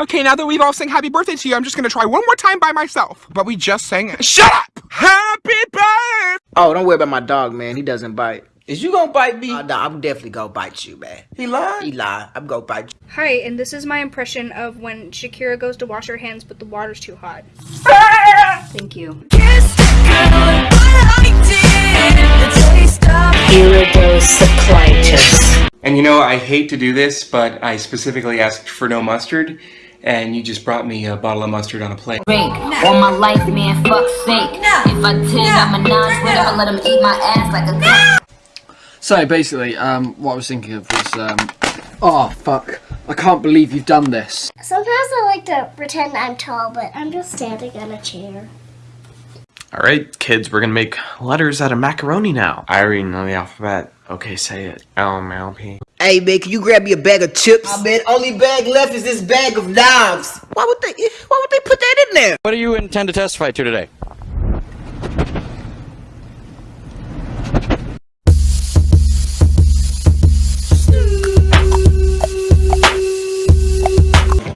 Okay, now that we've all sang happy birthday to you, I'm just gonna try one more time by myself. But we just sang it. Shut up! Happy birthday! Oh, don't worry about my dog, man. He doesn't bite. Is you gonna bite me? Uh, nah, I'm definitely gonna bite you, man. He lied? He lied. I'm gonna bite you. Hi, and this is my impression of when Shakira goes to wash her hands, but the water's too hot. Thank you. Iridocyclitis. And you know, I hate to do this, but I specifically asked for no mustard, and you just brought me a bottle of mustard on a plate. Break all my life, man, fuck's sake. If I did, I'm a notch with him, let him eat my ass like a So basically, um, what I was thinking of was, um, oh fuck, I can't believe you've done this. Sometimes I like to pretend I'm tall, but I'm just standing on a chair. Alright, kids, we're gonna make letters out of macaroni now. I already know the alphabet. Okay, say it. L M L P. Hey, man, can you grab me a bag of chips? I man, only bag left is this bag of knives. Why would they? Why would they put that in there? What do you intend to testify to today?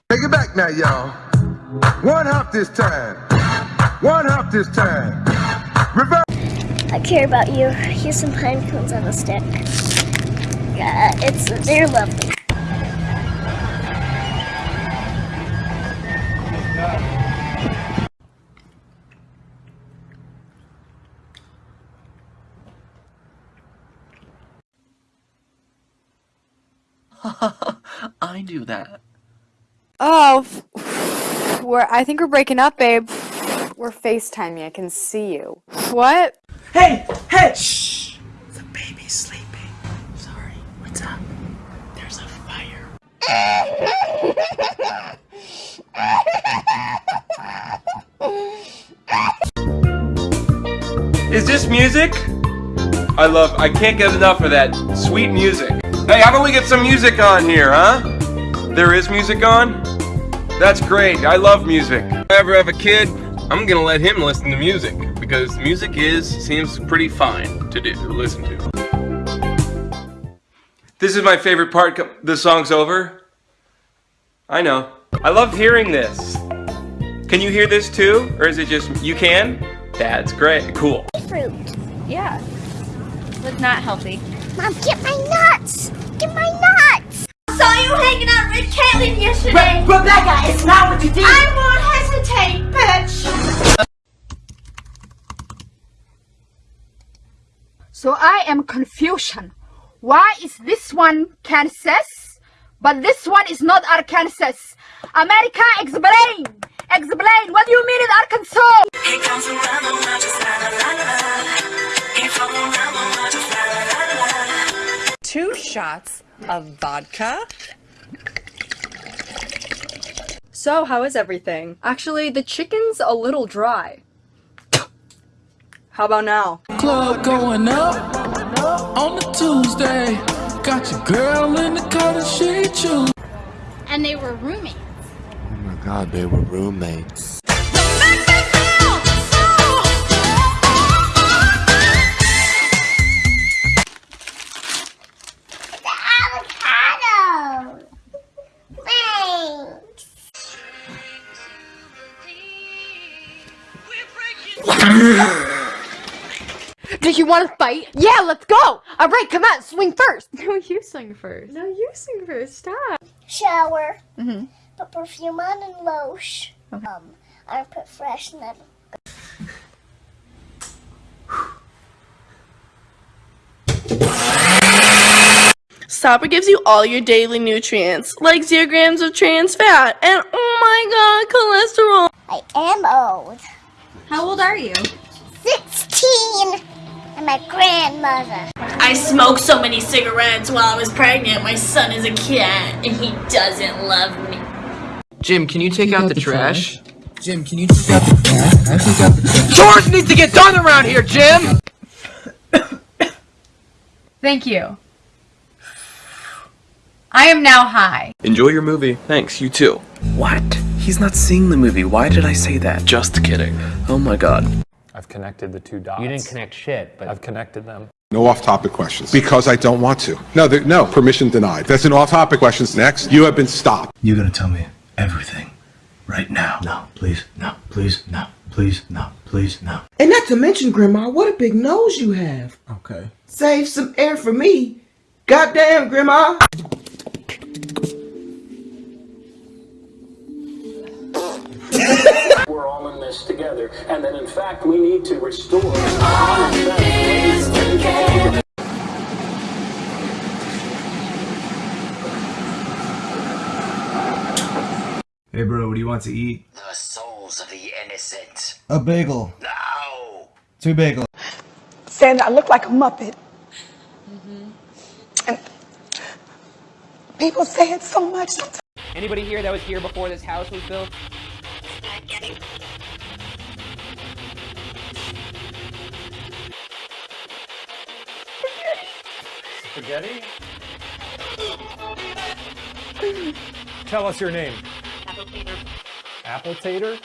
Take it back now, y'all. One hop this time. One hop this time. Reverse. I care about you. Here's some pine cones on a stick. Yeah, it's they're lovely. I do that. Oh, we're, I think we're breaking up, babe. We're FaceTiming. I can see you. What? Hey, hey, shh. The baby's sleeping. Is this music? I love, I can't get enough of that sweet music. Hey, how about we get some music on here, huh? There is music on? That's great, I love music. If I ever have a kid, I'm gonna let him listen to music, because music is, seems pretty fine to do, to listen to. This is my favorite part, the song's over. I know. I love hearing this. Can you hear this too? Or is it just, you can? That's great, cool. Fruit. Yeah. But not healthy. Mom, get my nuts! Get my nuts! I saw you hanging out with Caitlin yesterday. Re Rebecca, it's not what you did. I won't hesitate, bitch. So I am confusion. Why is this one Kansas, but this one is not Arkansas? America, explain! Explain! What do you mean in Arkansas? Shots of vodka. So, how is everything? Actually, the chicken's a little dry. How about now? Club going up on the Tuesday. Got your girl in the car that she choose. And they were roommates. Oh my god, they were roommates. Do you want to fight? Yeah, let's go! Alright, come on, swing first! No, you swing first. No, you sing first. Stop. Shower. Mm-hmm. Put perfume on and lotion. Um, armpit freshener. Stopper gives you all your daily nutrients, like zero grams of trans fat, and oh my god, cholesterol. I am old. How old are you? 16! I'm my grandmother. I smoked so many cigarettes while I was pregnant. My son is a cat, and he doesn't love me. Jim, can you take out the trash? Jim, can you take out the trash? I take out the trash. Chores need to get done around here, Jim! Thank you. I am now high. Enjoy your movie. Thanks, you too. What? He's not seeing the movie. Why did I say that? Just kidding. Oh my god. I've connected the two dots. You didn't connect shit, but I've connected them. No off-topic questions. Because I don't want to. No, there, no, permission denied. That's an off-topic questions. Next, you have been stopped. You're gonna tell me everything. right now. No, please, no, please, no, please, no, please, no. And not to mention, Grandma, what a big nose you have. Okay. Save some air for me. Goddamn, Grandma. Together, and that in fact we need to restore. Hey, bro, what do you want to eat? The souls of the innocent. A bagel. No. Two bagels. saying I look like a Muppet. Mhm And people say it so much. Anybody here that was here before this house was built? Spaghetti? Tell us your name. Apple Tater.